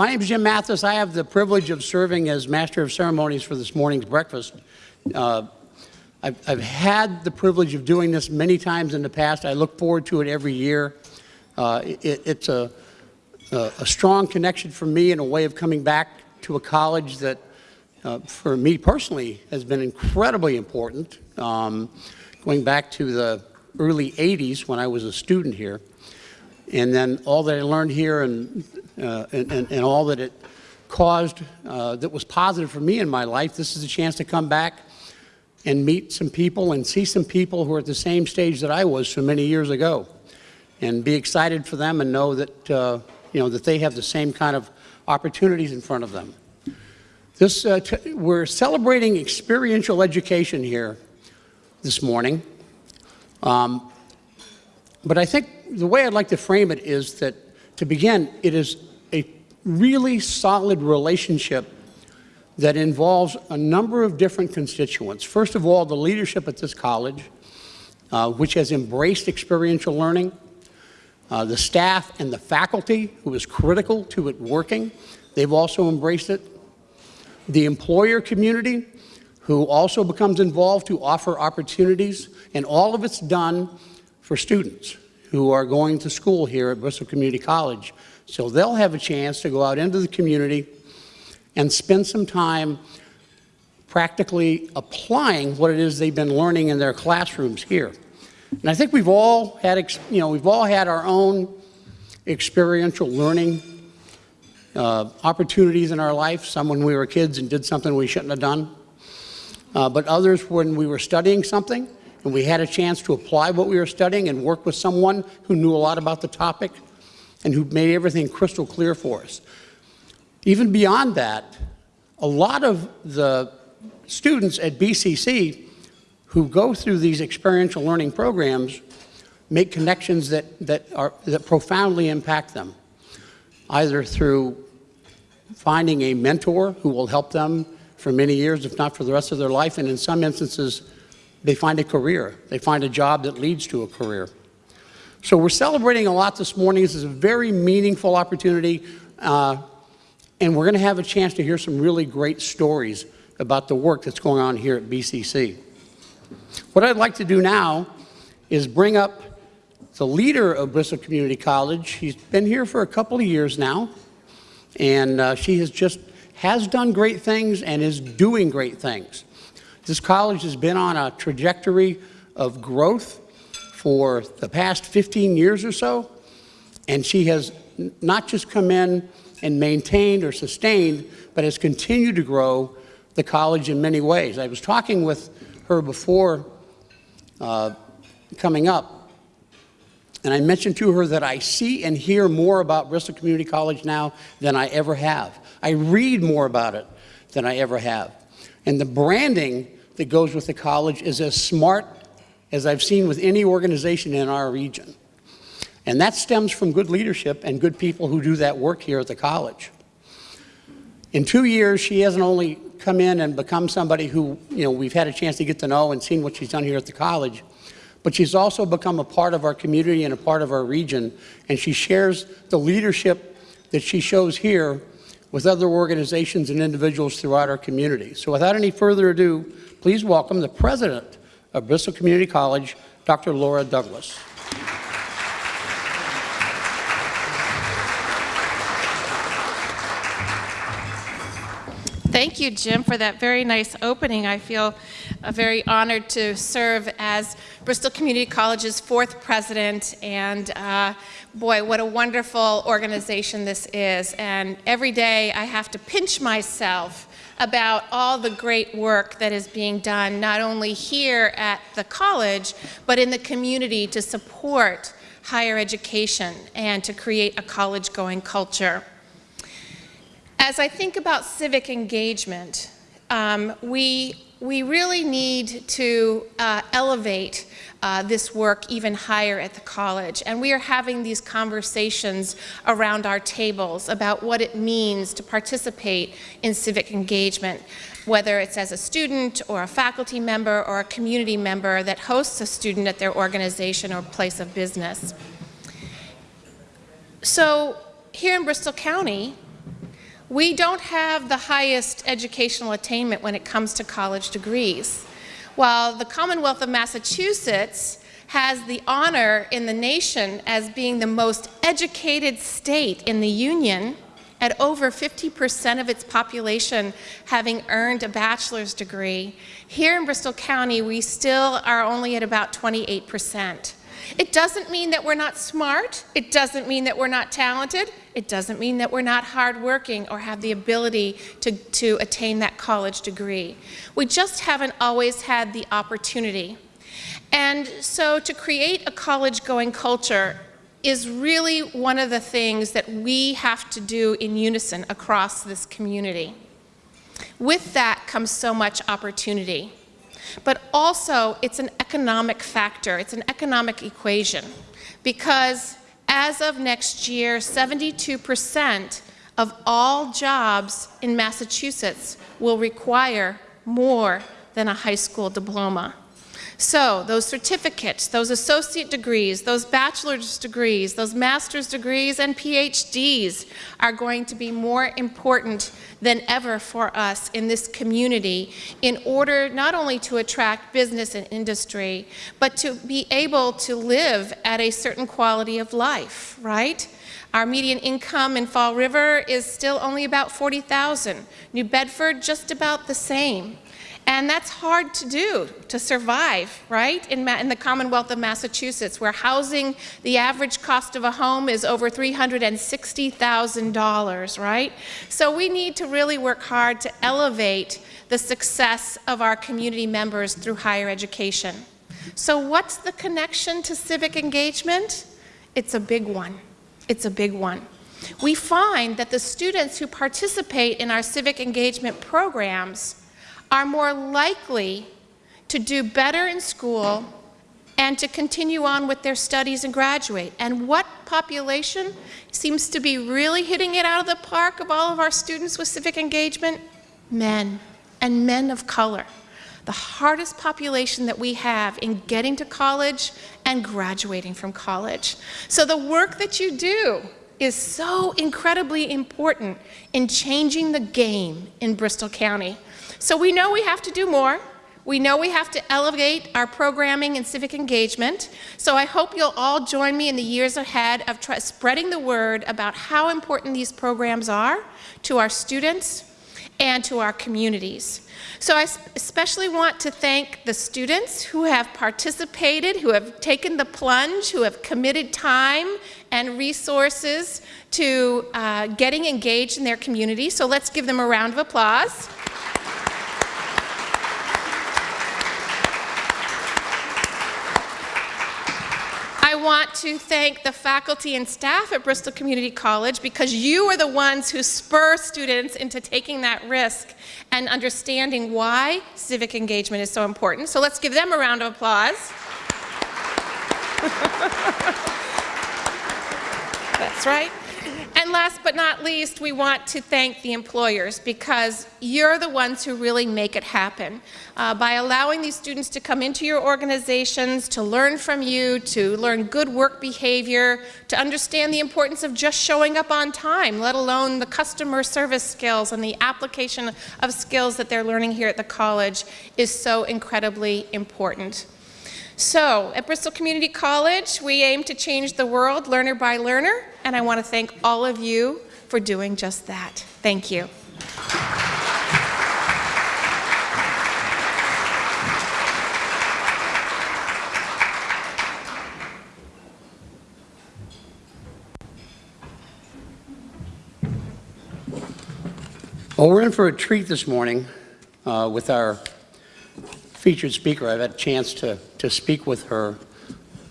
my name is Jim Mathis. I have the privilege of serving as Master of Ceremonies for this morning's breakfast. Uh, I've, I've, had the privilege of doing this many times in the past. I look forward to it every year. Uh, it, it's a, a, a, strong connection for me and a way of coming back to a college that, uh, for me personally, has been incredibly important. Um, going back to the early 80s when I was a student here. And then all that I learned here and, uh, and, and, and, all that it caused uh, that was positive for me in my life, this is a chance to come back and meet some people and see some people who are at the same stage that I was so many years ago and be excited for them and know that, uh, you know, that they have the same kind of opportunities in front of them. This, uh, we're celebrating experiential education here this morning. Um, but I think the way I'd like to frame it is that, to begin, it is a really solid relationship that involves a number of different constituents. First of all, the leadership at this college, uh, which has embraced experiential learning, uh, the staff and the faculty, who is critical to it working, they've also embraced it. The employer community, who also becomes involved to offer opportunities, and all of it's done for students who are going to school here at Bristol Community College. So they'll have a chance to go out into the community and spend some time practically applying what it is they've been learning in their classrooms here. And I think we've all had, you know, we've all had our own experiential learning uh, opportunities in our life, some when we were kids and did something we shouldn't have done uh, but others when we were studying something and we had a chance to apply what we were studying and work with someone who knew a lot about the topic and who made everything crystal clear for us. Even beyond that, a lot of the students at BCC who go through these experiential learning programs make connections that, that, are, that profoundly impact them, either through finding a mentor who will help them for many years, if not for the rest of their life, and in some instances, they find a career. They find a job that leads to a career. So we're celebrating a lot this morning. This is a very meaningful opportunity, uh, and we're going to have a chance to hear some really great stories about the work that's going on here at BCC. What I'd like to do now is bring up the leader of Bristol Community College. She's been here for a couple of years now, and uh, she has just has done great things and is doing great things. This college has been on a trajectory of growth for the past 15 years or so, and she has not just come in and maintained or sustained, but has continued to grow the college in many ways. I was talking with her before uh, coming up, and I mentioned to her that I see and hear more about Bristol Community College now than I ever have. I read more about it than I ever have. And the branding that goes with the college is as smart as I've seen with any organization in our region. And that stems from good leadership and good people who do that work here at the college. In two years, she hasn't only come in and become somebody who, you know, we've had a chance to get to know and seen what she's done here at the college, but she's also become a part of our community and a part of our region, and she shares the leadership that she shows here with other organizations and individuals throughout our community. So without any further ado, please welcome the president of Bristol Community College, Dr. Laura Douglas. Thank you, Jim, for that very nice opening. I feel uh, very honored to serve as Bristol Community College's fourth president, and uh, boy, what a wonderful organization this is. And every day I have to pinch myself about all the great work that is being done, not only here at the college, but in the community to support higher education and to create a college-going culture. As I think about civic engagement, um, we, we really need to uh, elevate uh, this work even higher at the college. And we are having these conversations around our tables about what it means to participate in civic engagement, whether it's as a student or a faculty member or a community member that hosts a student at their organization or place of business. So here in Bristol County, We don't have the highest educational attainment when it comes to college degrees. While the Commonwealth of Massachusetts has the honor in the nation as being the most educated state in the Union, at over 50% of its population having earned a bachelor's degree, here in Bristol County, we still are only at about 28%. It doesn't mean that we're not smart. It doesn't mean that we're not talented. It doesn't mean that we're not hardworking or have the ability to, to attain that college degree. We just haven't always had the opportunity. And so to create a college-going culture is really one of the things that we have to do in unison across this community. With that comes so much opportunity. But also, it's an economic factor. It's an economic equation. Because as of next year, 72% of all jobs in Massachusetts will require more than a high school diploma. So those certificates, those associate degrees, those bachelor's degrees, those master's degrees and PhDs are going to be more important than ever for us in this community in order not only to attract business and industry, but to be able to live at a certain quality of life, right? Our median income in Fall River is still only about 40,000. New Bedford, just about the same. And that's hard to do, to survive, right, in, in, the Commonwealth of Massachusetts, where housing, the average cost of a home is over $360,000, right? So we need to really work hard to elevate the success of our community members through higher education. So what's the connection to civic engagement? It's a big one. It's a big one. We find that the students who participate in our civic engagement programs are more likely to do better in school and to continue on with their studies and graduate. And what population seems to be really hitting it out of the park of all of our students with civic engagement? Men, and men of color. The hardest population that we have in getting to college and graduating from college. So the work that you do is so incredibly important in changing the game in Bristol County. So we know we have to do more. We know we have to elevate our programming and civic engagement. So I hope you'll all join me in the years ahead of spreading the word about how important these programs are to our students and to our communities. So I especially want to thank the students who have participated, who have taken the plunge, who have committed time and resources to uh, getting engaged in their community. So let's give them a round of applause. Want to thank the faculty and staff at Bristol Community College because you are the ones who spur students into taking that risk and understanding why civic engagement is so important. So let's give them a round of applause. That's right. And last but not least, we want to thank the employers because you're the ones who really make it happen. Uh, by allowing these students to come into your organizations, to learn from you, to learn good work behavior, to understand the importance of just showing up on time, let alone the customer service skills and the application of skills that they're learning here at the college is so incredibly important. So, at Bristol Community College, we aim to change the world learner by learner, and I want to thank all of you for doing just that. Thank you. Well, we're in for a treat this morning uh, with our featured speaker. I've had a chance to, to speak with her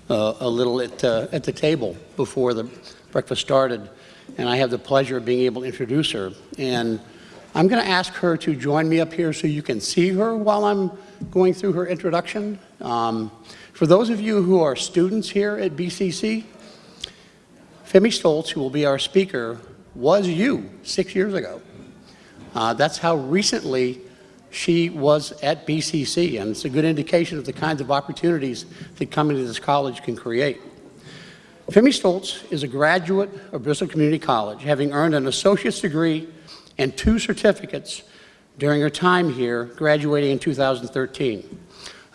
uh, a little at, uh, at the table before the breakfast started, and I have the pleasure of being able to introduce her. And I'm going to ask her to join me up here so you can see her while I'm going through her introduction. Um, for those of you who are students here at BCC, Femi Stoltz, who will be our speaker, was you six years ago. Uh, that's how recently she was at BCC, and it's a good indication of the kinds of opportunities that coming to this college can create. Femi Stoltz is a graduate of Bristol Community College, having earned an associate's degree and two certificates during her time here, graduating in 2013.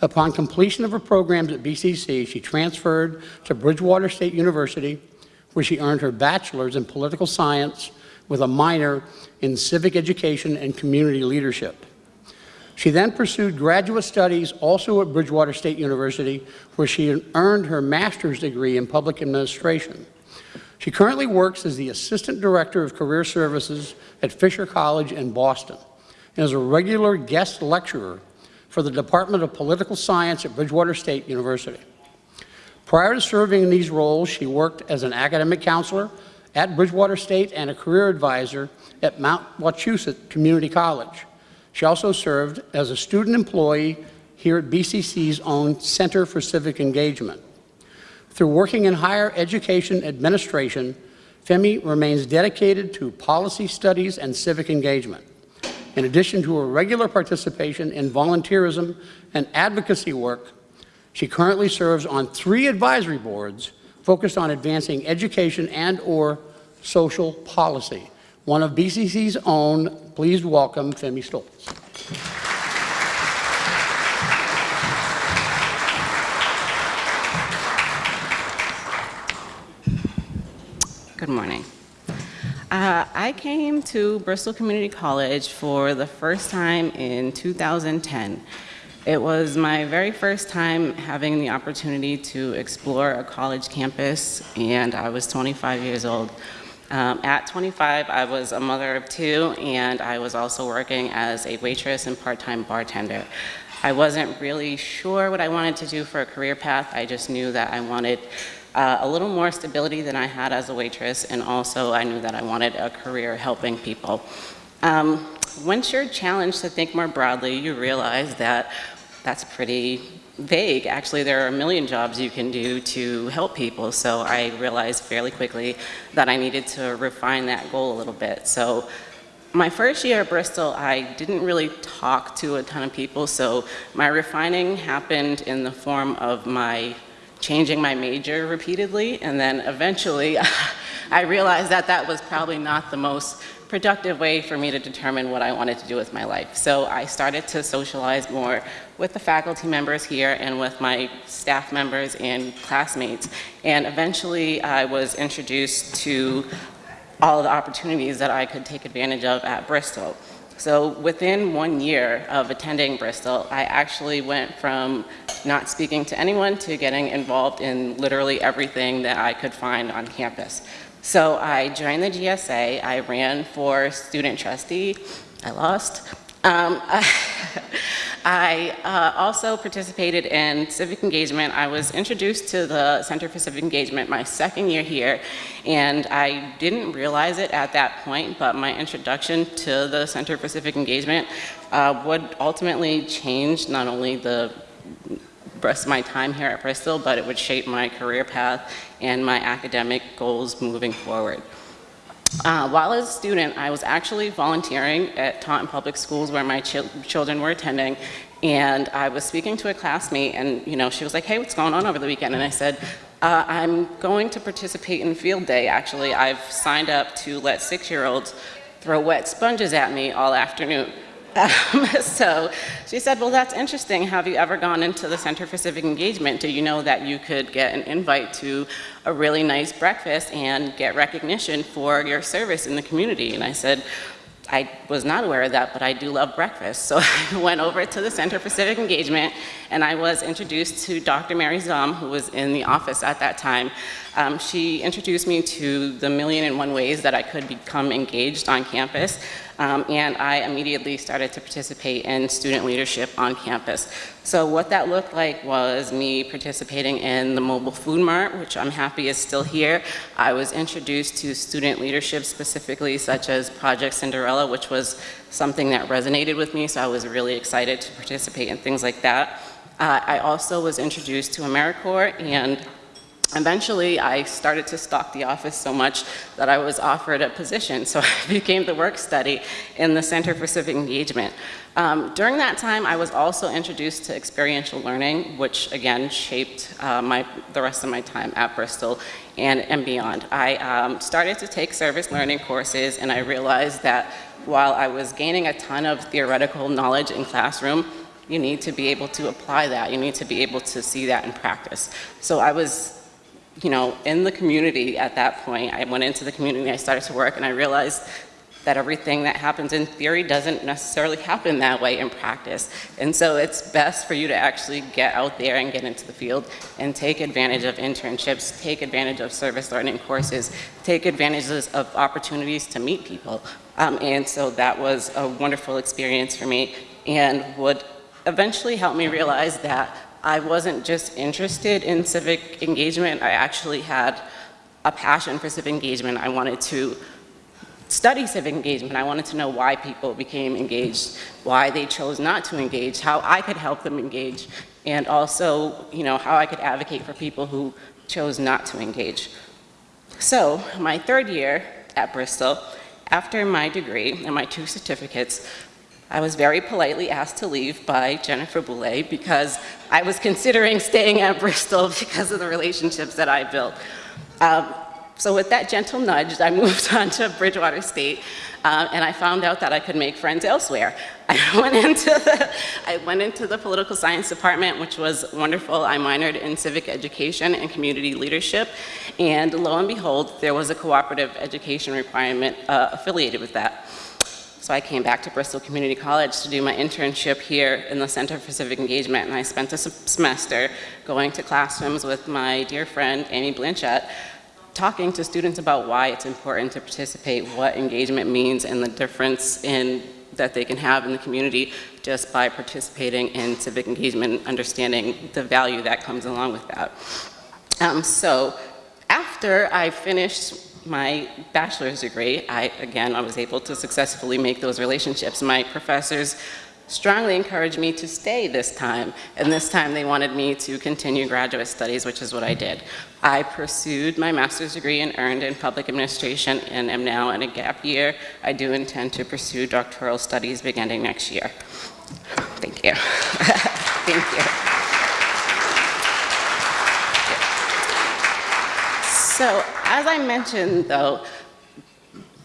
Upon completion of her programs at BCC, she transferred to Bridgewater State University, where she earned her bachelor's in political science with a minor in civic education and community leadership. She then pursued graduate studies also at Bridgewater State University, where she earned her master's degree in public administration. She currently works as the Assistant Director of Career Services at Fisher College in Boston and is a regular guest lecturer for the Department of Political Science at Bridgewater State University. Prior to serving in these roles, she worked as an academic counselor at Bridgewater State and a career advisor at Mount Wachusett Community College. She also served as a student employee here at BCC's own Center for Civic Engagement. Through working in higher education administration, Femi remains dedicated to policy studies and civic engagement. In addition to her regular participation in volunteerism and advocacy work, she currently serves on three advisory boards focused on advancing education and or social policy. One of BCC's own, please welcome Femi Stoltz. Good morning. Uh, I came to Bristol Community College for the first time in 2010. It was my very first time having the opportunity to explore a college campus, and I was 25 years old. Um, at 25, I was a mother of two, and I was also working as a waitress and part-time bartender. I wasn't really sure what I wanted to do for a career path. I just knew that I wanted uh, a little more stability than I had as a waitress, and also I knew that I wanted a career helping people. Um, once you're challenged to think more broadly, you realize that that's pretty vague. Actually, there are a million jobs you can do to help people, so I realized fairly quickly that I needed to refine that goal a little bit. So my first year at Bristol, I didn't really talk to a ton of people, so my refining happened in the form of my changing my major repeatedly, and then eventually I realized that that was probably not the most productive way for me to determine what I wanted to do with my life. So I started to socialize more with the faculty members here and with my staff members and classmates. And eventually I was introduced to all the opportunities that I could take advantage of at Bristol. So within one year of attending Bristol, I actually went from not speaking to anyone to getting involved in literally everything that I could find on campus. So I joined the GSA, I ran for student trustee, I lost. Um, I uh, also participated in civic engagement. I was introduced to the Center for Civic Engagement my second year here, and I didn't realize it at that point, but my introduction to the Center for Civic Engagement uh, would ultimately change not only the rest of my time here at Bristol, but it would shape my career path and my academic goals moving forward. Uh, while as a student, I was actually volunteering at Taunton Public Schools where my ch children were attending, and I was speaking to a classmate, and you know, she was like, hey, what's going on over the weekend? And I said, uh, I'm going to participate in field day, actually. I've signed up to let six-year-olds throw wet sponges at me all afternoon. Um, so she said, well, that's interesting. Have you ever gone into the Center for Civic Engagement? Do you know that you could get an invite to a really nice breakfast and get recognition for your service in the community? And I said, I was not aware of that, but I do love breakfast. So I went over to the Center for Civic Engagement and I was introduced to Dr. Mary Zom, who was in the office at that time. Um, she introduced me to the million and one ways that I could become engaged on campus. Um, and I immediately started to participate in student leadership on campus. So what that looked like was me participating in the mobile food mart, which I'm happy is still here. I was introduced to student leadership specifically, such as Project Cinderella, which was something that resonated with me, so I was really excited to participate in things like that. Uh, I also was introduced to AmeriCorps and Eventually, I started to stalk the office so much that I was offered a position, so I became the work study in the Center for Civic Engagement. Um, during that time, I was also introduced to experiential learning, which again shaped uh, my, the rest of my time at Bristol and, and beyond. I um, started to take service learning courses and I realized that while I was gaining a ton of theoretical knowledge in classroom, you need to be able to apply that. You need to be able to see that in practice. So I was, you know, in the community at that point. I went into the community, I started to work, and I realized that everything that happens in theory doesn't necessarily happen that way in practice. And so it's best for you to actually get out there and get into the field and take advantage of internships, take advantage of service learning courses, take advantages of opportunities to meet people. Um, and so that was a wonderful experience for me and would eventually help me realize that I wasn't just interested in civic engagement, I actually had a passion for civic engagement. I wanted to study civic engagement. I wanted to know why people became engaged, why they chose not to engage, how I could help them engage, and also, you know, how I could advocate for people who chose not to engage. So, my third year at Bristol, after my degree and my two certificates, I was very politely asked to leave by Jennifer Boulay because I was considering staying at Bristol because of the relationships that I built. Um, so with that gentle nudge, I moved on to Bridgewater State, um, and I found out that I could make friends elsewhere. I went into the, I went into the political science department, which was wonderful. I minored in civic education and community leadership, and lo and behold, there was a cooperative education requirement uh, affiliated with that. So I came back to Bristol Community College to do my internship here in the Center for Civic Engagement, and I spent a semester going to classrooms with my dear friend, Amy Blanchette, talking to students about why it's important to participate, what engagement means, and the difference in that they can have in the community just by participating in civic engagement and understanding the value that comes along with that. Um, so after I finished my bachelor's degree, I, again, I was able to successfully make those relationships. My professors strongly encouraged me to stay this time, and this time they wanted me to continue graduate studies, which is what I did. I pursued my master's degree and earned in public administration and am now in a gap year. I do intend to pursue doctoral studies beginning next year. Thank you. Thank you. So, as I mentioned, though,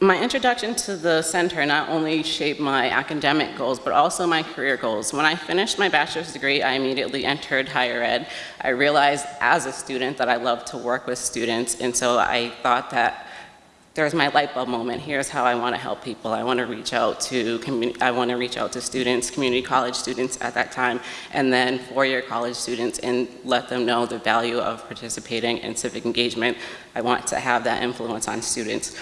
my introduction to the center not only shaped my academic goals, but also my career goals. When I finished my bachelor's degree, I immediately entered higher ed. I realized as a student that I loved to work with students, and so I thought that there's my light bulb moment. Here's how I want to help people. I want to reach out to I want to reach out to students, community college students at that time, and then four-year college students, and let them know the value of participating in civic engagement. I want to have that influence on students.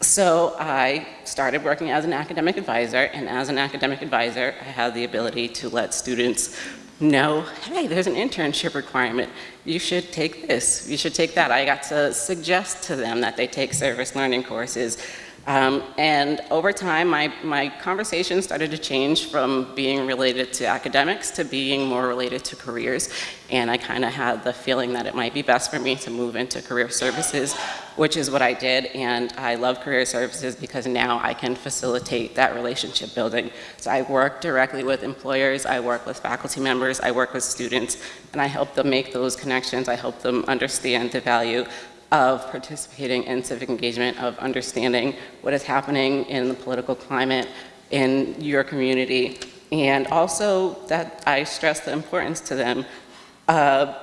So I started working as an academic advisor, and as an academic advisor, I had the ability to let students know, hey, there's an internship requirement. You should take this, you should take that. I got to suggest to them that they take service learning courses. Um, and over time, my, my conversation started to change from being related to academics to being more related to careers. And I kind of had the feeling that it might be best for me to move into career services, which is what I did. And I love career services because now I can facilitate that relationship building. So I work directly with employers, I work with faculty members, I work with students, and I help them make those connections. I help them understand the value of participating in civic engagement, of understanding what is happening in the political climate in your community, and also that I stress the importance to them of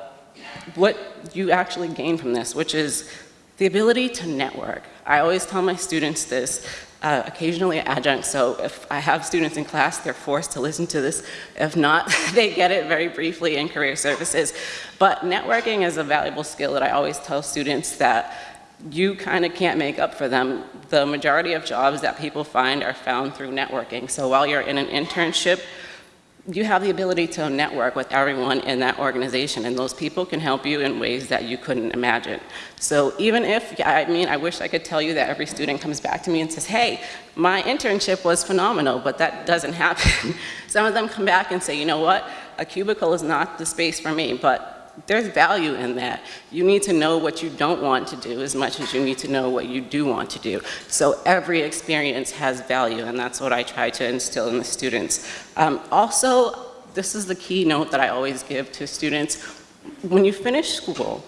what you actually gain from this, which is the ability to network. I always tell my students this, uh, occasionally adjunct, so if I have students in class, they're forced to listen to this. If not, they get it very briefly in career services. But networking is a valuable skill that I always tell students that you kind of can't make up for them. The majority of jobs that people find are found through networking. So while you're in an internship, you have the ability to network with everyone in that organization and those people can help you in ways that you couldn't imagine. So even if, I mean, I wish I could tell you that every student comes back to me and says, hey, my internship was phenomenal, but that doesn't happen. Some of them come back and say, you know what, a cubicle is not the space for me, but there's value in that. You need to know what you don't want to do as much as you need to know what you do want to do. So every experience has value, and that's what I try to instill in the students. Um, also, this is the key note that I always give to students. When you finish school,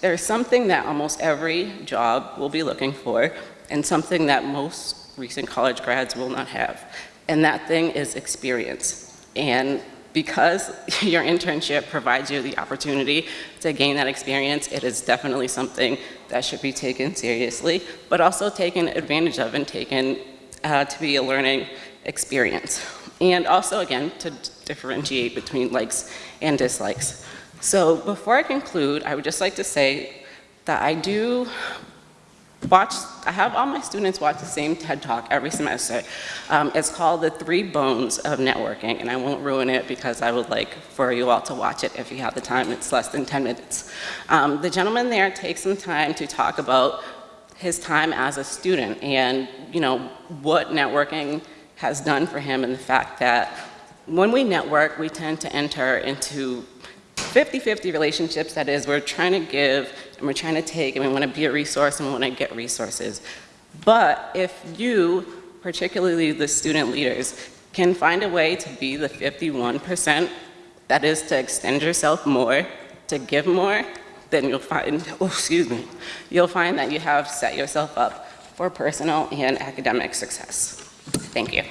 there's something that almost every job will be looking for, and something that most recent college grads will not have. And that thing is experience. And because your internship provides you the opportunity to gain that experience, it is definitely something that should be taken seriously, but also taken advantage of and taken uh, to be a learning experience. And also, again, to differentiate between likes and dislikes. So before I conclude, I would just like to say that I do watch, I have all my students watch the same TED Talk every semester. Um, it's called The Three Bones of Networking, and I won't ruin it because I would like for you all to watch it if you have the time. It's less than 10 minutes. Um, the gentleman there takes some time to talk about his time as a student and, you know, what networking has done for him and the fact that when we network, we tend to enter into 50-50 relationships, that is, we're trying to give and we're trying to take and we want to be a resource and we want to get resources. But if you, particularly the student leaders, can find a way to be the 51%, that is to extend yourself more, to give more, then you'll find, oh, excuse me, you'll find that you have set yourself up for personal and academic success. Thank you.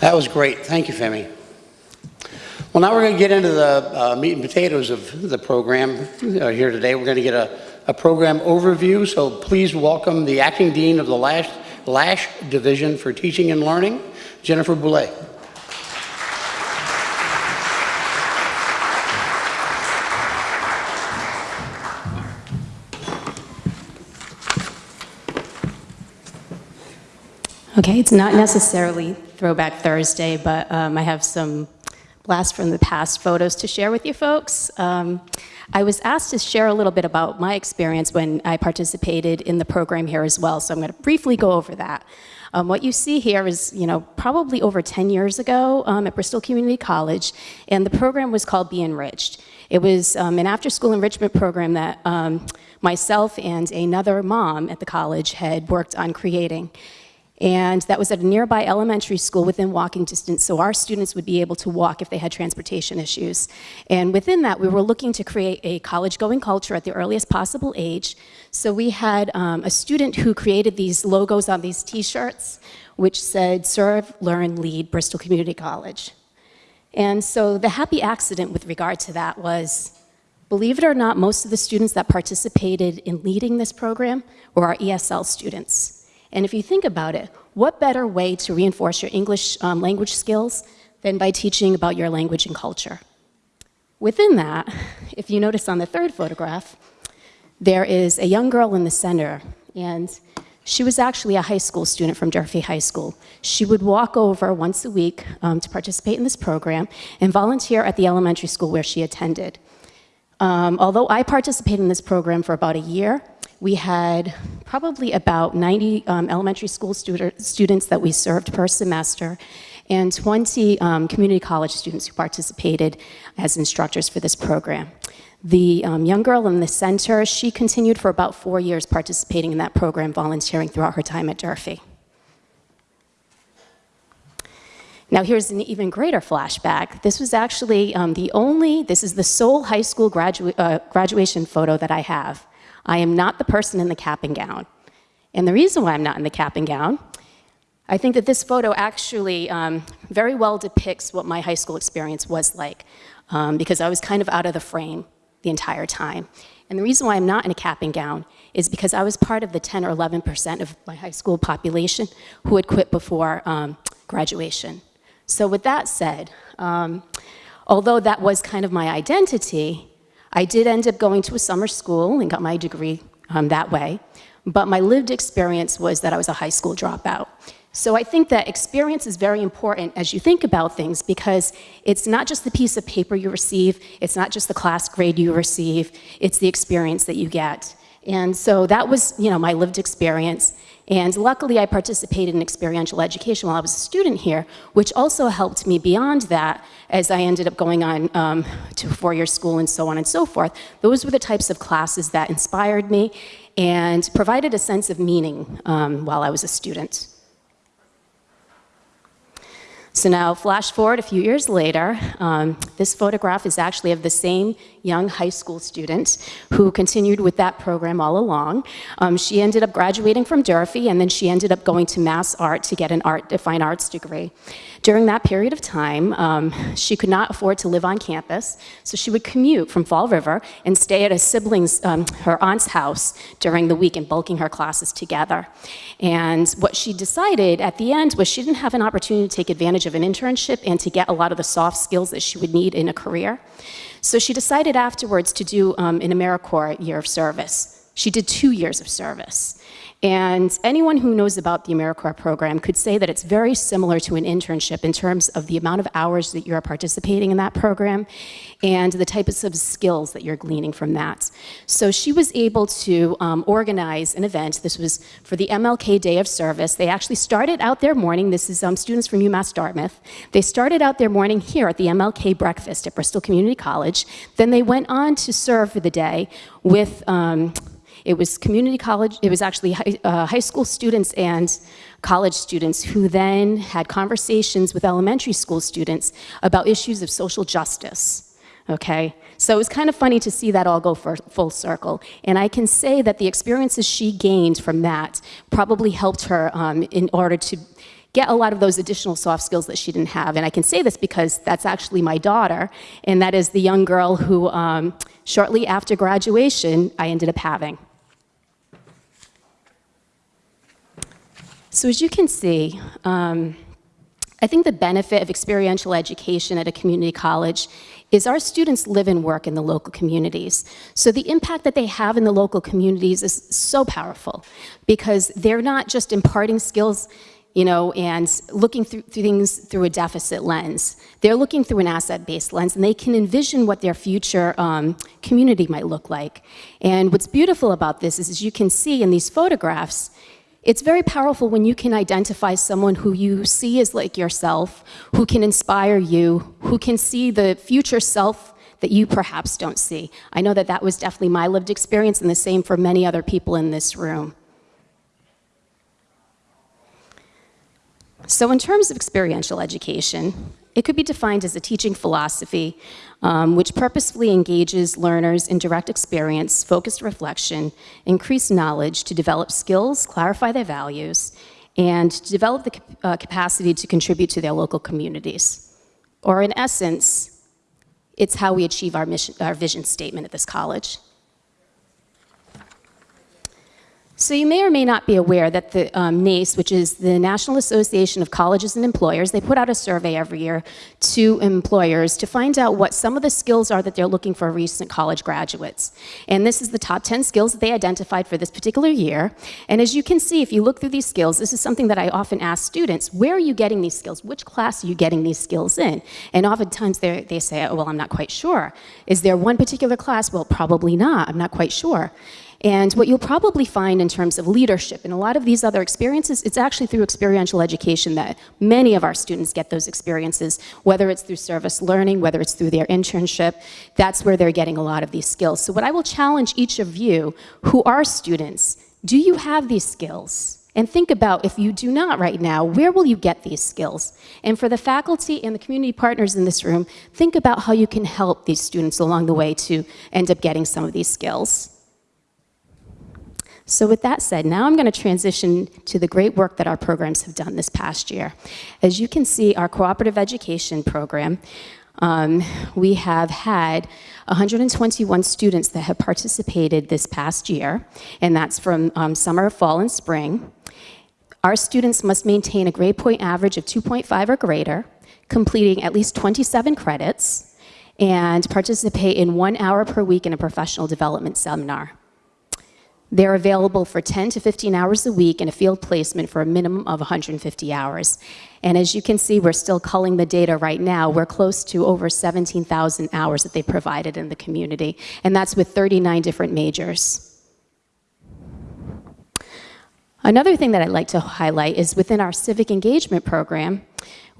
That was great. Thank you, Femi. Well, now we're going to get into the uh, meat and potatoes of the program uh, here today. We're going to get a, a program overview, so please welcome the Acting Dean of the Lash, Lash Division for Teaching and Learning, Jennifer Boulay. Okay, it's not necessarily Throwback Thursday, but um, I have some blast from the past photos to share with you folks. Um, I was asked to share a little bit about my experience when I participated in the program here as well, so I'm going to briefly go over that. Um, what you see here is, you know, probably over 10 years ago um, at Bristol Community College, and the program was called Be Enriched. It was um, an after-school enrichment program that um, myself and another mom at the college had worked on creating. And that was at a nearby elementary school within walking distance, so our students would be able to walk if they had transportation issues. And within that, we were looking to create a college-going culture at the earliest possible age. So we had um, a student who created these logos on these t-shirts, which said, serve, learn, lead, Bristol Community College. And so the happy accident with regard to that was, believe it or not, most of the students that participated in leading this program were our ESL students. And if you think about it, what better way to reinforce your English um, language skills than by teaching about your language and culture? Within that, if you notice on the third photograph, there is a young girl in the center, and she was actually a high school student from Durfee High School. She would walk over once a week um, to participate in this program and volunteer at the elementary school where she attended. Um, although I participated in this program for about a year, we had probably about 90 um, elementary school students that we served per semester and 20 um, community college students who participated as instructors for this program. The um, young girl in the center, she continued for about four years participating in that program, volunteering throughout her time at Durfee. Now here's an even greater flashback. This was actually um, the only, this is the sole high school gradua uh, graduation photo that I have. I am not the person in the cap and gown. And the reason why I'm not in the cap and gown, I think that this photo actually um, very well depicts what my high school experience was like, um, because I was kind of out of the frame the entire time. And the reason why I'm not in a cap and gown is because I was part of the 10 or 11% of my high school population who had quit before um, graduation. So with that said, um, although that was kind of my identity, I did end up going to a summer school and got my degree um, that way, but my lived experience was that I was a high school dropout. So I think that experience is very important as you think about things because it's not just the piece of paper you receive, it's not just the class grade you receive, it's the experience that you get. And so that was, you know, my lived experience. And luckily I participated in experiential education while I was a student here, which also helped me beyond that as I ended up going on um, to four-year school and so on and so forth. Those were the types of classes that inspired me and provided a sense of meaning um, while I was a student. So now, flash forward a few years later, um, this photograph is actually of the same young high school student who continued with that program all along. Um, she ended up graduating from Durfee, and then she ended up going to Mass Art to get an art, a fine arts degree. During that period of time, um, she could not afford to live on campus, so she would commute from Fall River and stay at a sibling's, um, her aunt's house during the week and bulking her classes together. And what she decided at the end was she didn't have an opportunity to take advantage of an internship and to get a lot of the soft skills that she would need in a career. So she decided afterwards to do um, an AmeriCorps year of service. She did two years of service. And anyone who knows about the AmeriCorps program could say that it's very similar to an internship in terms of the amount of hours that you're participating in that program and the types of skills that you're gleaning from that. So she was able to um, organize an event. This was for the MLK Day of Service. They actually started out their morning. This is um, students from UMass Dartmouth. They started out their morning here at the MLK breakfast at Bristol Community College. Then they went on to serve for the day with um, it was community college, it was actually high, uh, high school students and college students who then had conversations with elementary school students about issues of social justice, okay? So it was kind of funny to see that all go full circle. And I can say that the experiences she gained from that probably helped her um, in order to get a lot of those additional soft skills that she didn't have. And I can say this because that's actually my daughter, and that is the young girl who, um, shortly after graduation, I ended up having. So as you can see, um, I think the benefit of experiential education at a community college is our students live and work in the local communities. So the impact that they have in the local communities is so powerful because they're not just imparting skills you know, and looking through, things through a deficit lens. They're looking through an asset-based lens, and they can envision what their future um, community might look like. And what's beautiful about this is, as you can see in these photographs, it's very powerful when you can identify someone who you see as like yourself, who can inspire you, who can see the future self that you perhaps don't see. I know that that was definitely my lived experience and the same for many other people in this room. So in terms of experiential education, it could be defined as a teaching philosophy um, which purposefully engages learners in direct experience, focused reflection, increased knowledge to develop skills, clarify their values, and to develop the uh, capacity to contribute to their local communities. Or in essence, it's how we achieve our, mission, our vision statement at this college. So you may or may not be aware that the um, NACE, which is the National Association of Colleges and Employers, they put out a survey every year to employers to find out what some of the skills are that they're looking for recent college graduates. And this is the top 10 skills that they identified for this particular year. And as you can see, if you look through these skills, this is something that I often ask students, where are you getting these skills? Which class are you getting these skills in? And oftentimes they say, oh, well, I'm not quite sure. Is there one particular class? Well, probably not. I'm not quite sure. And what you'll probably find in terms of leadership and a lot of these other experiences, it's actually through experiential education that many of our students get those experiences, whether it's through service learning, whether it's through their internship, that's where they're getting a lot of these skills. So what I will challenge each of you who are students, do you have these skills? And think about if you do not right now, where will you get these skills? And for the faculty and the community partners in this room, think about how you can help these students along the way to end up getting some of these skills. So with that said, now I'm going to transition to the great work that our programs have done this past year. As you can see, our cooperative education program, um, we have had 121 students that have participated this past year, and that's from um, summer, fall, and spring. Our students must maintain a grade point average of 2.5 or greater, completing at least 27 credits, and participate in one hour per week in a professional development seminar. They're available for 10 to 15 hours a week in a field placement for a minimum of 150 hours. And as you can see, we're still culling the data right now. We're close to over 17,000 hours that they provided in the community, and that's with 39 different majors. Another thing that I'd like to highlight is within our civic engagement program,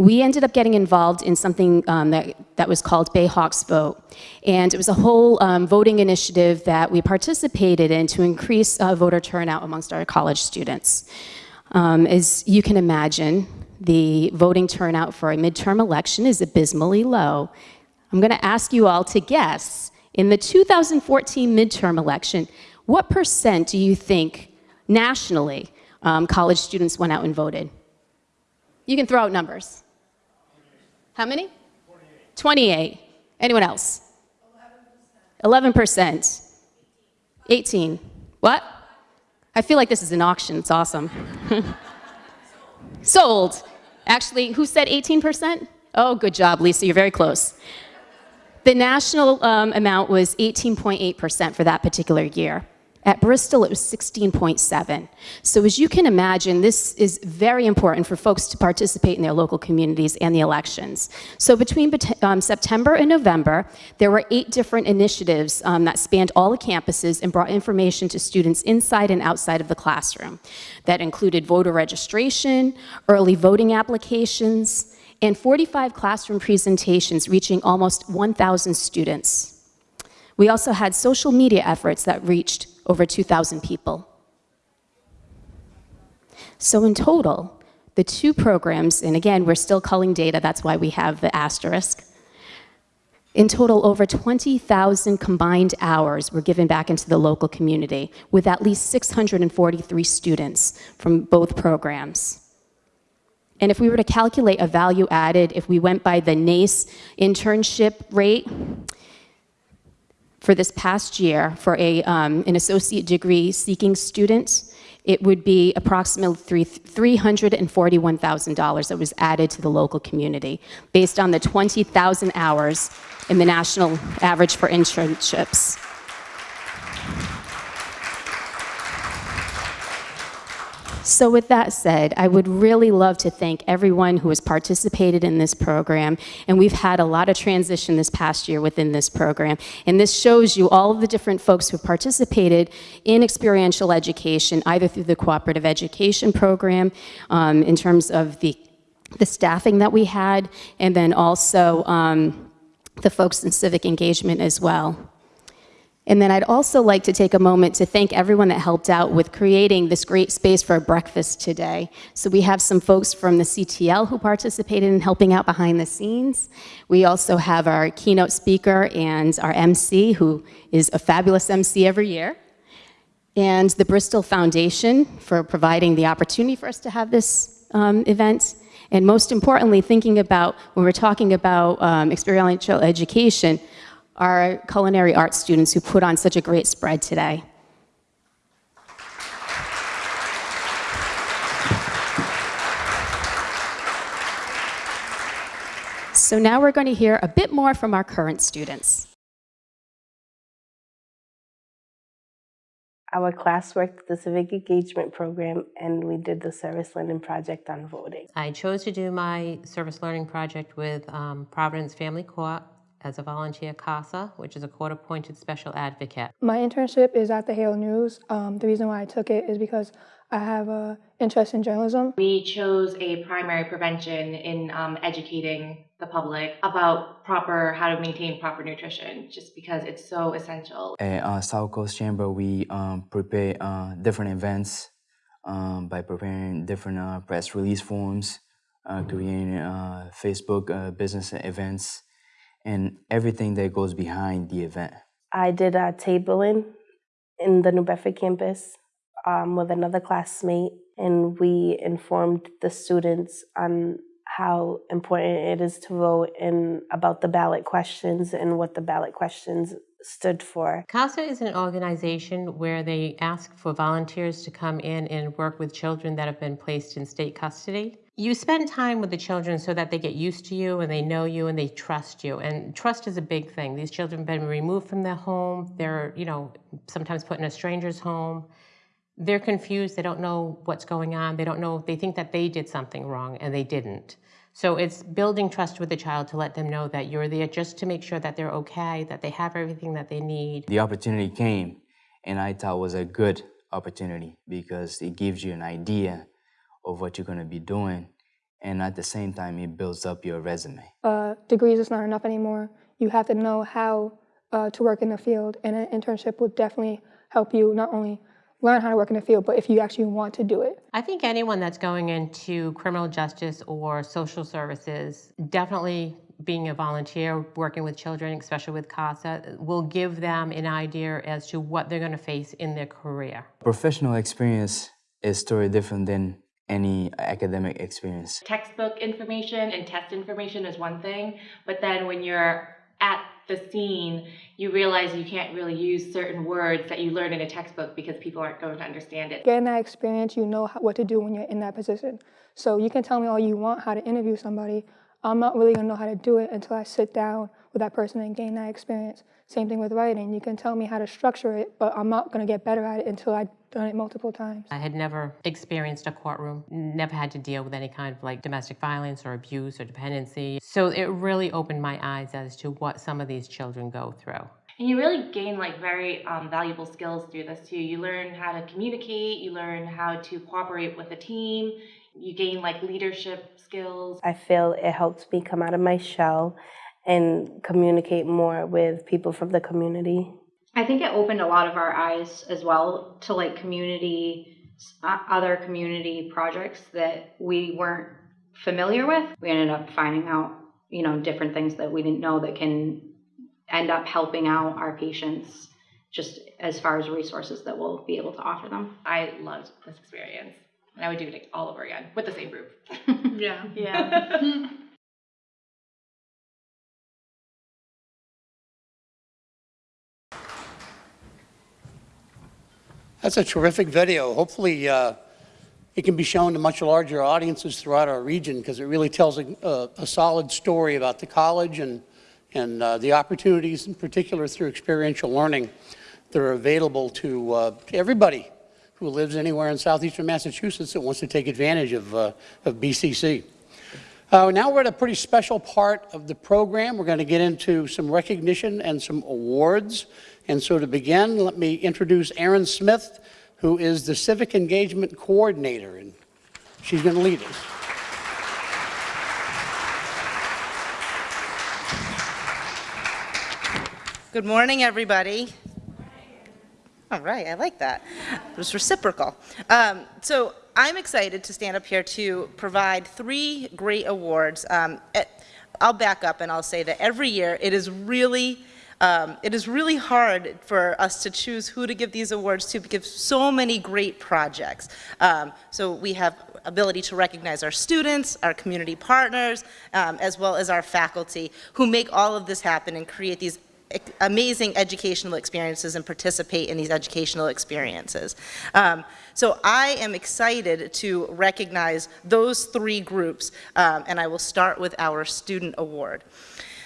we ended up getting involved in something um, that, that was called Bayhawks Vote. And it was a whole um, voting initiative that we participated in to increase uh, voter turnout amongst our college students. Um, as you can imagine, the voting turnout for a midterm election is abysmally low. I'm going to ask you all to guess, in the 2014 midterm election, what percent do you think nationally um, college students went out and voted? You can throw out numbers. How many? 28. Anyone else? 11%. 18. What? I feel like this is an auction. It's awesome. Sold. Actually, who said 18%? Oh, good job, Lisa. You're very close. The national um, amount was 18.8% for that particular year. At Bristol, it was 16.7. So as you can imagine, this is very important for folks to participate in their local communities and the elections. So between um, September and November, there were eight different initiatives um, that spanned all the campuses and brought information to students inside and outside of the classroom. That included voter registration, early voting applications, and 45 classroom presentations reaching almost 1,000 students. We also had social media efforts that reached over 2,000 people. So in total, the two programs, and again, we're still culling data, that's why we have the asterisk. In total, over 20,000 combined hours were given back into the local community, with at least 643 students from both programs. And if we were to calculate a value added, if we went by the NACE internship rate, for this past year for a, um, an associate degree seeking student, it would be approximately $341,000 that was added to the local community based on the 20,000 hours in the national average for internships. So with that said, I would really love to thank everyone who has participated in this program, and we've had a lot of transition this past year within this program. And this shows you all of the different folks who participated in experiential education, either through the cooperative education program, um, in terms of the, the staffing that we had, and then also um, the folks in civic engagement as well. And then I'd also like to take a moment to thank everyone that helped out with creating this great space for breakfast today. So we have some folks from the CTL who participated in helping out behind the scenes. We also have our keynote speaker and our MC, who is a fabulous MC every year. And the Bristol Foundation for providing the opportunity for us to have this um, event. And most importantly, thinking about, when we're talking about um, experiential education, our culinary arts students who put on such a great spread today. So now we're going to hear a bit more from our current students. Our class worked the civic engagement program and we did the service learning project on voting. I chose to do my service learning project with um, Providence Family Court as a volunteer CASA, which is a court-appointed special advocate. My internship is at the Herald News. Um, the reason why I took it is because I have an interest in journalism. We chose a primary prevention in um, educating the public about proper, how to maintain proper nutrition, just because it's so essential. At uh, South Coast Chamber, we um, prepare uh, different events um, by preparing different uh, press release forms, uh, creating uh, Facebook uh, business events, and everything that goes behind the event. I did a tabling in the New Bedford campus um, with another classmate, and we informed the students on how important it is to vote and about the ballot questions and what the ballot questions stood for. CASA is an organization where they ask for volunteers to come in and work with children that have been placed in state custody. You spend time with the children so that they get used to you and they know you and they trust you. And trust is a big thing. These children have been removed from their home. They're, you know, sometimes put in a stranger's home. They're confused. They don't know what's going on. They don't know, they think that they did something wrong and they didn't. So it's building trust with the child to let them know that you're there just to make sure that they're okay, that they have everything that they need. The opportunity came, and I thought was a good opportunity because it gives you an idea of what you're going to be doing, and at the same time, it builds up your resume. Uh, degrees is not enough anymore. You have to know how uh, to work in the field, and an internship would definitely help you not only learn how to work in the field, but if you actually want to do it. I think anyone that's going into criminal justice or social services, definitely being a volunteer, working with children, especially with CASA, will give them an idea as to what they're going to face in their career. Professional experience is totally different than any academic experience. Textbook information and test information is one thing, but then when you're at the scene, you realize you can't really use certain words that you learn in a textbook because people aren't going to understand it. Getting that experience, you know what to do when you're in that position. So you can tell me all you want how to interview somebody. I'm not really gonna know how to do it until I sit down with that person and gain that experience. Same thing with writing. You can tell me how to structure it, but I'm not gonna get better at it until I've done it multiple times. I had never experienced a courtroom, never had to deal with any kind of like domestic violence or abuse or dependency. So it really opened my eyes as to what some of these children go through. And you really gain like very um, valuable skills through this too. You learn how to communicate, you learn how to cooperate with a team, you gain like leadership skills. I feel it helped me come out of my shell and communicate more with people from the community. I think it opened a lot of our eyes as well to like community, uh, other community projects that we weren't familiar with. We ended up finding out, you know, different things that we didn't know that can end up helping out our patients just as far as resources that we'll be able to offer them. I loved this experience. And I would do it all over again with the same group. Yeah. Yeah. That's a terrific video. Hopefully, uh, it can be shown to much larger audiences throughout our region because it really tells a, a, a, solid story about the college and, and uh, the opportunities, in particular through experiential learning, that are available to, uh, to everybody who lives anywhere in southeastern Massachusetts that wants to take advantage of, uh, of BCC. Uh, now we're at a pretty special part of the program. We're going to get into some recognition and some awards. And so to begin, let me introduce Erin Smith, who is the Civic Engagement Coordinator, and she's going to lead us. Good morning, everybody. All right, I like that. It was reciprocal. Um, so I'm excited to stand up here to provide three great awards. Um, it, I'll back up and I'll say that every year it is really um, it is really hard for us to choose who to give these awards to because so many great projects. Um, so we have ability to recognize our students, our community partners, um, as well as our faculty who make all of this happen and create these amazing educational experiences and participate in these educational experiences. Um, so I am excited to recognize those three groups, um, and I will start with our student award.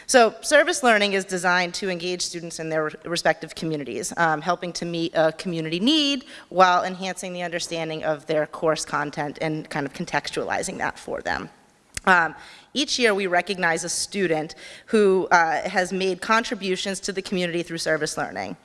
So service learning is designed to engage students in their respective communities, um, helping to meet a community need while enhancing the understanding of their course content and kind of contextualizing that for them. Um, each year we recognize a student who uh, has made contributions to the community through service learning.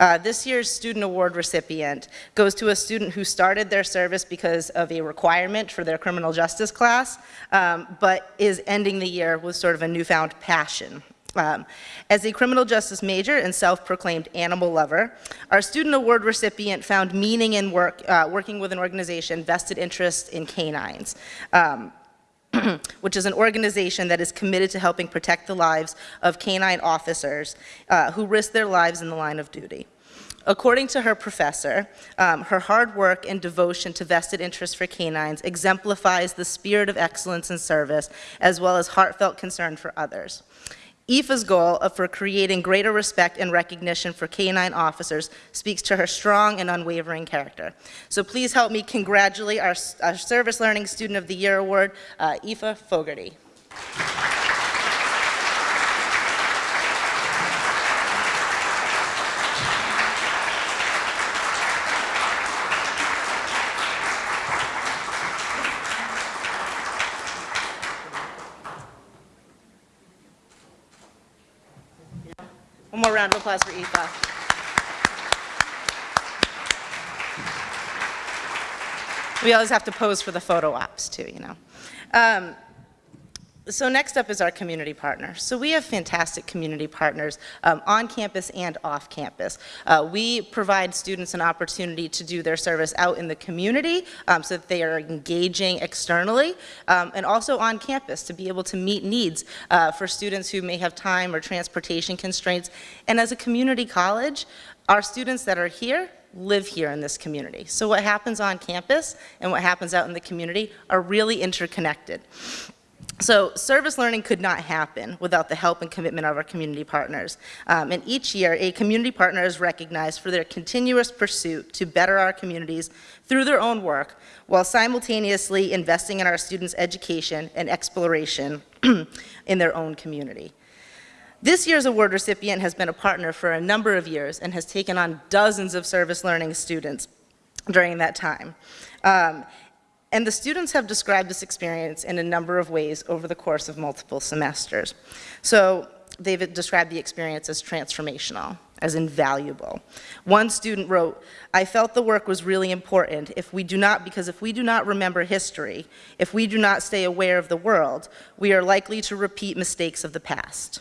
Uh, this year's Student Award recipient goes to a student who started their service because of a requirement for their criminal justice class, um, but is ending the year with sort of a newfound passion um, as a criminal justice major and self-proclaimed animal lover, our student award recipient found meaning in work, uh, working with an organization Vested Interest in K9s. Um, which is an organization that is committed to helping protect the lives of canine officers uh, who risk their lives in the line of duty. According to her professor, um, her hard work and devotion to Vested Interest for K9s exemplifies the spirit of excellence in service as well as heartfelt concern for others. IFA's goal of for creating greater respect and recognition for canine officers speaks to her strong and unwavering character. So please help me congratulate our, our Service Learning Student of the Year Award, uh, Aoife Fogarty. More round of applause for Aoife. We always have to pose for the photo ops too, you know. Um, so next up is our community partner. So we have fantastic community partners um, on campus and off campus. Uh, we provide students an opportunity to do their service out in the community um, so that they are engaging externally um, and also on campus to be able to meet needs uh, for students who may have time or transportation constraints. And as a community college, our students that are here live here in this community. So what happens on campus and what happens out in the community are really interconnected. So service learning could not happen without the help and commitment of our community partners. Um, and each year, a community partner is recognized for their continuous pursuit to better our communities through their own work, while simultaneously investing in our students' education and exploration in their own community. This year's award recipient has been a partner for a number of years and has taken on dozens of service learning students during that time. Um, and the students have described this experience in a number of ways over the course of multiple semesters. So they've described the experience as transformational, as invaluable. One student wrote, I felt the work was really important if we do not, because if we do not remember history, if we do not stay aware of the world, we are likely to repeat mistakes of the past.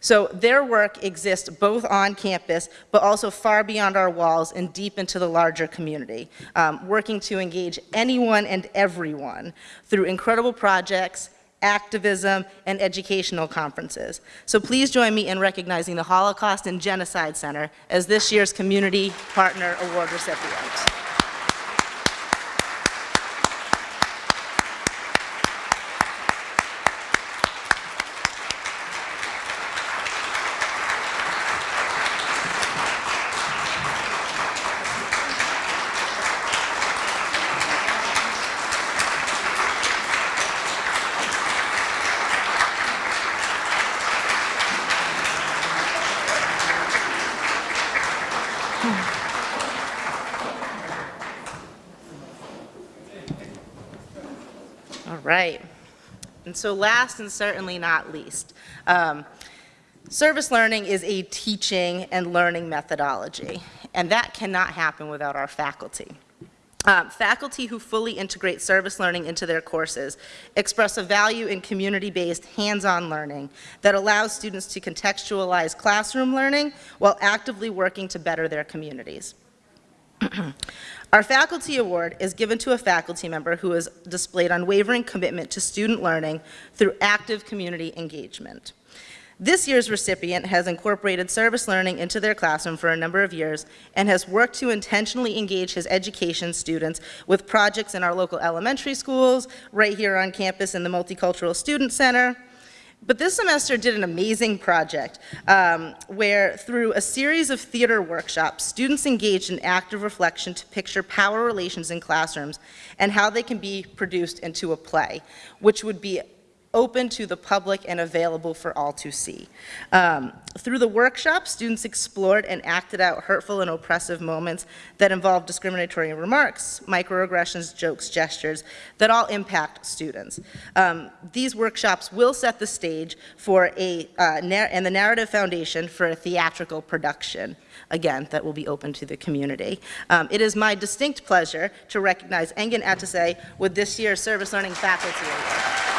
So their work exists both on campus, but also far beyond our walls and deep into the larger community, um, working to engage anyone and everyone through incredible projects, activism, and educational conferences. So please join me in recognizing the Holocaust and Genocide Center as this year's Community Partner Award recipient. All right. And so last and certainly not least, um, service learning is a teaching and learning methodology, and that cannot happen without our faculty. Um, faculty who fully integrate service learning into their courses express a value in community-based hands-on learning that allows students to contextualize classroom learning while actively working to better their communities. Our faculty award is given to a faculty member who has displayed unwavering commitment to student learning through active community engagement. This year's recipient has incorporated service learning into their classroom for a number of years and has worked to intentionally engage his education students with projects in our local elementary schools, right here on campus in the Multicultural Student Center, but this semester did an amazing project um, where through a series of theater workshops, students engaged in active reflection to picture power relations in classrooms and how they can be produced into a play, which would be open to the public and available for all to see. Um, through the workshop, students explored and acted out hurtful and oppressive moments that involve discriminatory remarks, microaggressions, jokes, gestures that all impact students. Um, these workshops will set the stage for a, uh, and the narrative foundation for a theatrical production again, that will be open to the community. Um, it is my distinct pleasure to recognize Engin Atase with this year's Service Learning Faculty Award.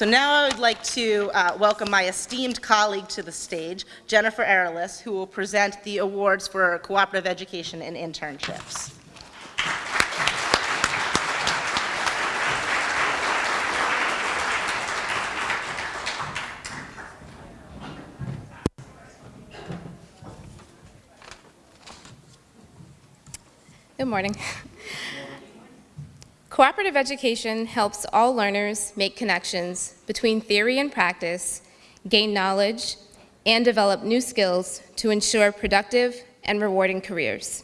So now I would like to uh, welcome my esteemed colleague to the stage, Jennifer Arelis, who will present the awards for cooperative education and internships. Good morning. Cooperative education helps all learners make connections between theory and practice, gain knowledge, and develop new skills to ensure productive and rewarding careers.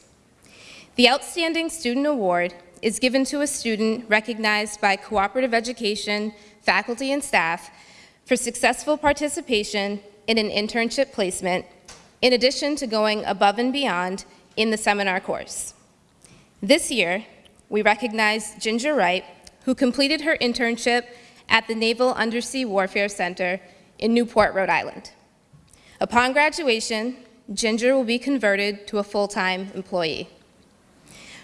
The Outstanding Student Award is given to a student recognized by cooperative education, faculty, and staff for successful participation in an internship placement, in addition to going above and beyond in the seminar course. This year, we recognize Ginger Wright, who completed her internship at the Naval Undersea Warfare Center in Newport, Rhode Island. Upon graduation, Ginger will be converted to a full-time employee.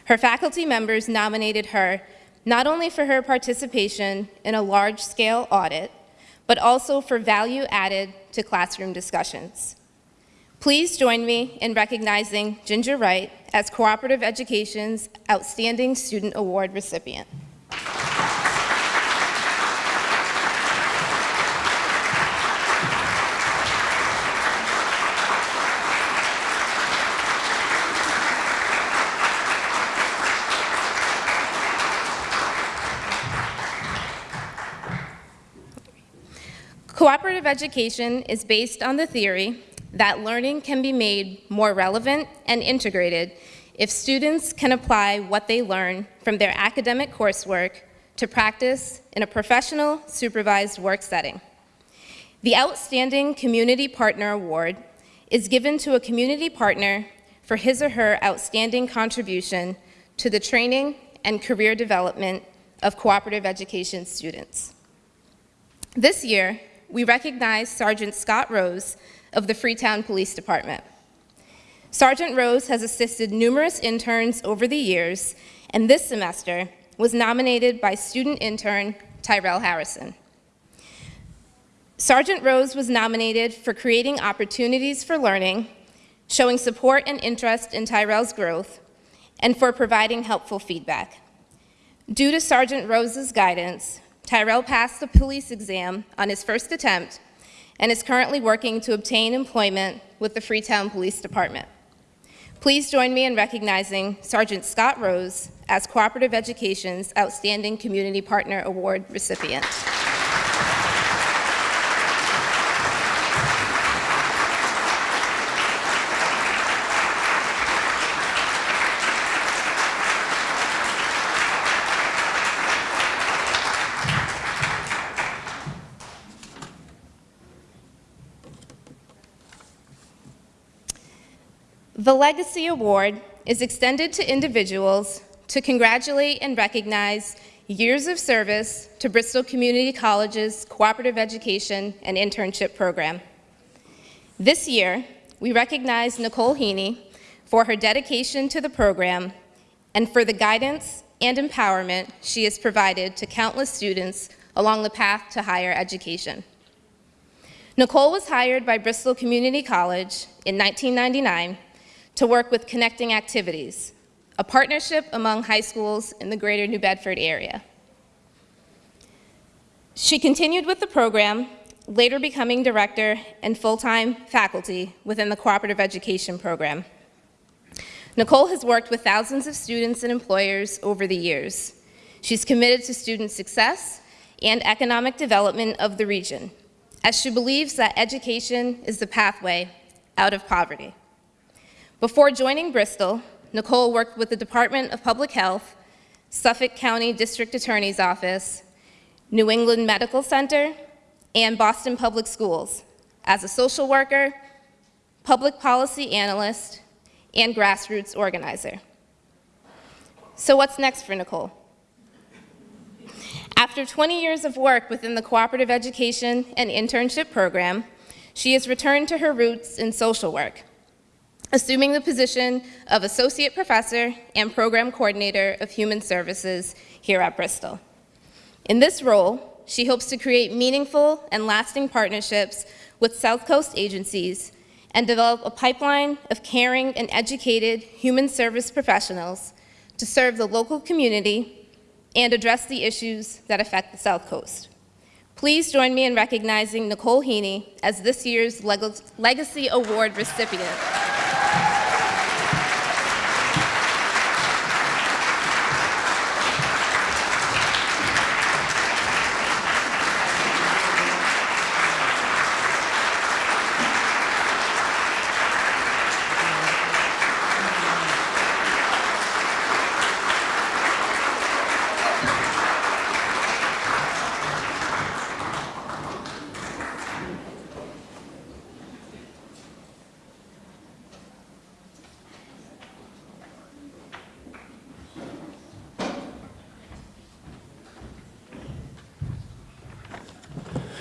Her faculty members nominated her not only for her participation in a large-scale audit, but also for value added to classroom discussions. Please join me in recognizing Ginger Wright as Cooperative Education's Outstanding Student Award recipient. Cooperative education is based on the theory that learning can be made more relevant and integrated if students can apply what they learn from their academic coursework to practice in a professional, supervised work setting. The Outstanding Community Partner Award is given to a community partner for his or her outstanding contribution to the training and career development of cooperative education students. This year, we recognize Sergeant Scott Rose of the Freetown Police Department. Sergeant Rose has assisted numerous interns over the years, and this semester was nominated by student intern Tyrell Harrison. Sergeant Rose was nominated for creating opportunities for learning, showing support and interest in Tyrell's growth, and for providing helpful feedback. Due to Sergeant Rose's guidance, Tyrell passed the police exam on his first attempt and is currently working to obtain employment with the Freetown Police Department. Please join me in recognizing Sergeant Scott Rose as Cooperative Education's Outstanding Community Partner Award recipient. The Legacy Award is extended to individuals to congratulate and recognize years of service to Bristol Community College's Cooperative Education and Internship Program. This year, we recognize Nicole Heaney for her dedication to the program and for the guidance and empowerment she has provided to countless students along the path to higher education. Nicole was hired by Bristol Community College in 1999 to work with Connecting Activities, a partnership among high schools in the greater New Bedford area. She continued with the program, later becoming director and full-time faculty within the cooperative education program. Nicole has worked with thousands of students and employers over the years. She's committed to student success and economic development of the region, as she believes that education is the pathway out of poverty. Before joining Bristol, Nicole worked with the Department of Public Health, Suffolk County District Attorney's Office, New England Medical Center, and Boston Public Schools as a social worker, public policy analyst, and grassroots organizer. So what's next for Nicole? After 20 years of work within the Cooperative Education and Internship Program, she has returned to her roots in social work assuming the position of Associate Professor and Program Coordinator of Human Services here at Bristol. In this role, she hopes to create meaningful and lasting partnerships with South Coast agencies and develop a pipeline of caring and educated human service professionals to serve the local community and address the issues that affect the South Coast. Please join me in recognizing Nicole Heaney as this year's Leg Legacy Award recipient.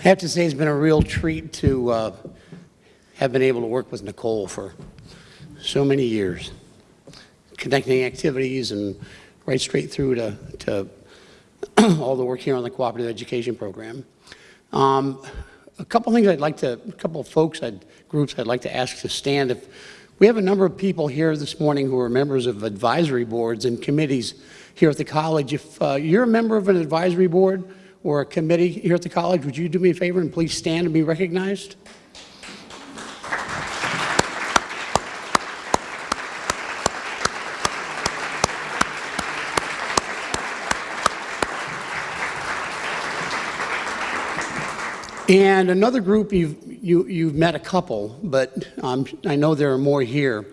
I have to say it's been a real treat to uh, have been able to work with Nicole for so many years, connecting activities and right straight through to, to all the work here on the cooperative education program. Um, a couple things I'd like to, a couple folks, I'd, groups I'd like to ask to stand. If we have a number of people here this morning who are members of advisory boards and committees here at the college. If uh, you're a member of an advisory board or a committee here at the college, would you do me a favor and please stand and be recognized? And another group, you've, you, you've met a couple, but um, I know there are more here.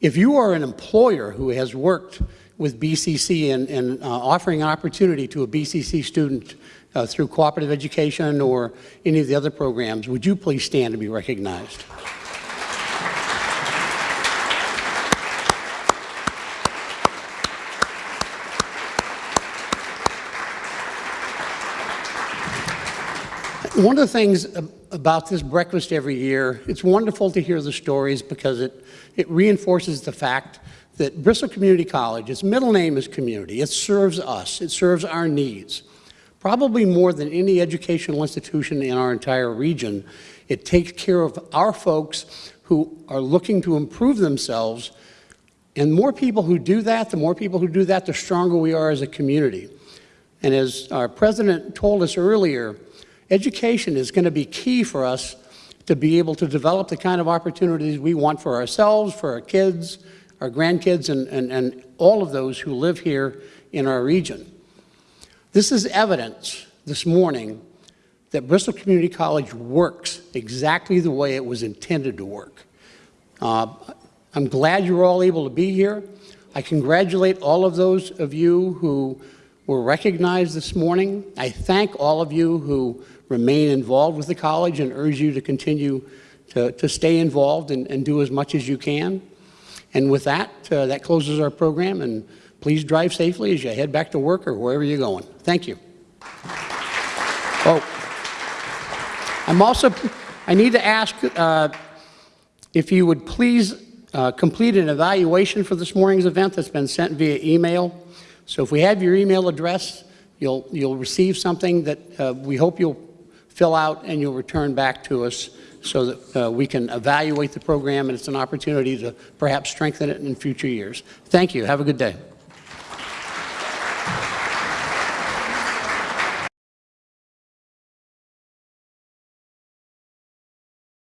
If you are an employer who has worked with BCC and, and uh, offering an opportunity to a BCC student uh, through cooperative education or any of the other programs, would you please stand and be recognized? One of the things about this breakfast every year, it's wonderful to hear the stories because it, it reinforces the fact that Bristol Community College, its middle name is community. It serves us. It serves our needs. Probably more than any educational institution in our entire region, it takes care of our folks who are looking to improve themselves. And more people who do that, the more people who do that, the stronger we are as a community. And as our president told us earlier, Education is going to be key for us to be able to develop the kind of opportunities we want for ourselves, for our kids, our grandkids, and, and, and all of those who live here in our region. This is evidence this morning that Bristol Community College works exactly the way it was intended to work. Uh, I'm glad you're all able to be here. I congratulate all of those of you who were recognized this morning. I thank all of you who remain involved with the college and urge you to continue to, to stay involved and, and do as much as you can. And with that, uh, that closes our program, and please drive safely as you head back to work or wherever you're going. Thank you. Oh, I'm also, I need to ask uh, if you would please uh, complete an evaluation for this morning's event that's been sent via email. So if we have your email address, you'll, you'll receive something that uh, we hope you'll fill out and you'll return back to us so that uh, we can evaluate the program and it's an opportunity to perhaps strengthen it in future years. Thank you. Have a good day.